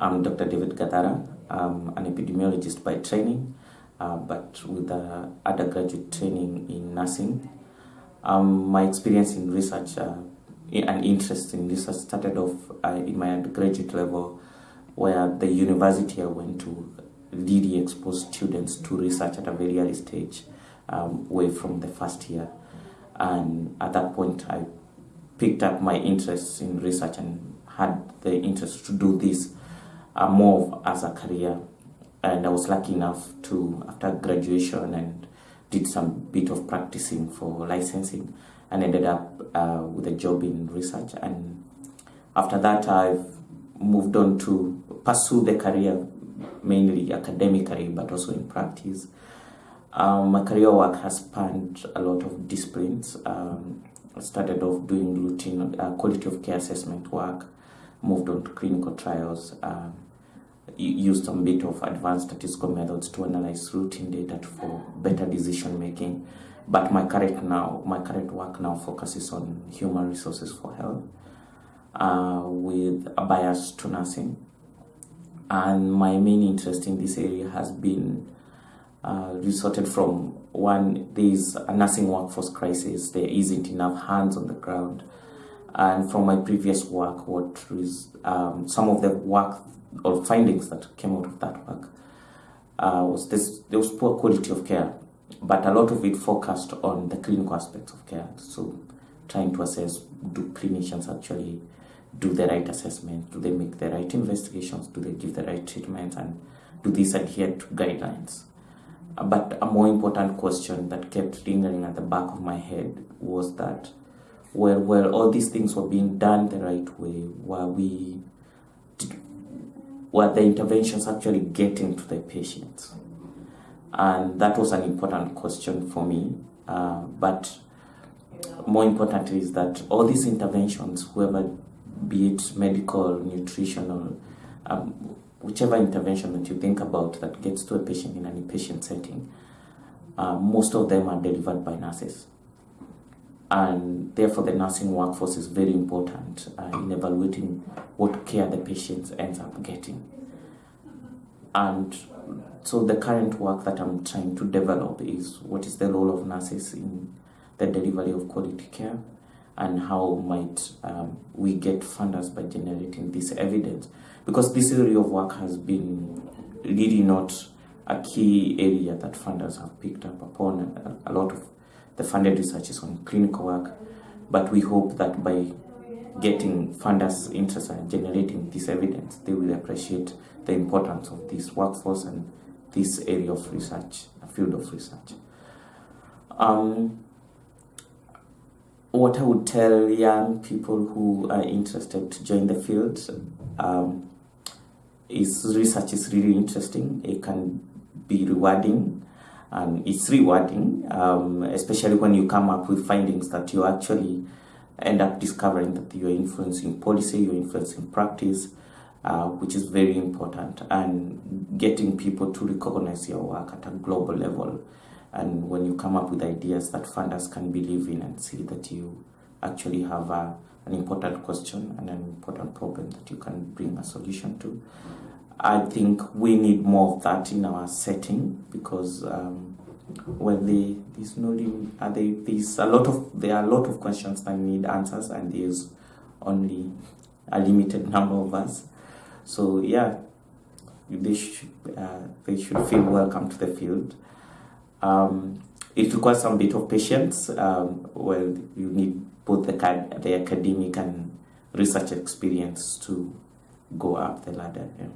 I'm Dr. David Gathara. I'm an epidemiologist by training, uh, but with uh, undergraduate training in nursing. Um, my experience in research uh, and interest in research started off uh, in my undergraduate level, where the university I went to really exposed students to research at a very early stage, um, way from the first year. And at that point, I picked up my interest in research and had the interest to do this uh, more as a career. And I was lucky enough to, after graduation and did some bit of practicing for licensing and ended up uh, with a job in research. And after that, I've moved on to pursue the career, mainly academically, but also in practice. Um, my career work has spanned a lot of disciplines. Um, I started off doing routine uh, quality of care assessment work, moved on to clinical trials, um, used some bit of advanced statistical methods to analyze routine data for better decision making. But my current now, my current work now focuses on human resources for health, uh, with a bias to nursing. And my main interest in this area has been uh, resulted from one, there's a nursing workforce crisis. There isn't enough hands on the ground. And from my previous work, what is um, some of the work or findings that came out of that work uh, was this there was poor quality of care, but a lot of it focused on the clinical aspects of care. So trying to assess do clinicians actually do the right assessment, do they make the right investigations, do they give the right treatment, and do these adhere to guidelines. But a more important question that kept lingering at the back of my head was that, well, well, all these things were being done the right way, were we were the interventions actually getting to the patients? And that was an important question for me. Uh, but more importantly is that all these interventions, whoever, be it medical, nutritional, um, whichever intervention that you think about that gets to a patient in an inpatient setting, uh, most of them are delivered by nurses. And therefore, the nursing workforce is very important uh, in evaluating what care the patient ends up getting. And so, the current work that I'm trying to develop is what is the role of nurses in the delivery of quality care and how might um, we get funders by generating this evidence because this area of work has been really not a key area that funders have picked up upon the funded research is on clinical work but we hope that by getting funders interested in generating this evidence they will appreciate the importance of this workforce and this area of research a field of research um, what I would tell young people who are interested to join the field um, is research is really interesting. It can be rewarding and it's rewarding, um, especially when you come up with findings that you actually end up discovering that you're influencing policy, you're influencing practice, uh, which is very important, and getting people to recognize your work at a global level and when you come up with ideas that funders can believe in and see that you actually have a, an important question and an important problem that you can bring a solution to. I think we need more of that in our setting because um, well, they, there's no are they, there's a lot of there are a lot of questions that need answers, and there's only a limited number of us. So yeah, they should uh, they should feel welcome to the field. Um, it requires some bit of patience. Um, well, you need both the, the academic and research experience to go up the ladder. Yeah.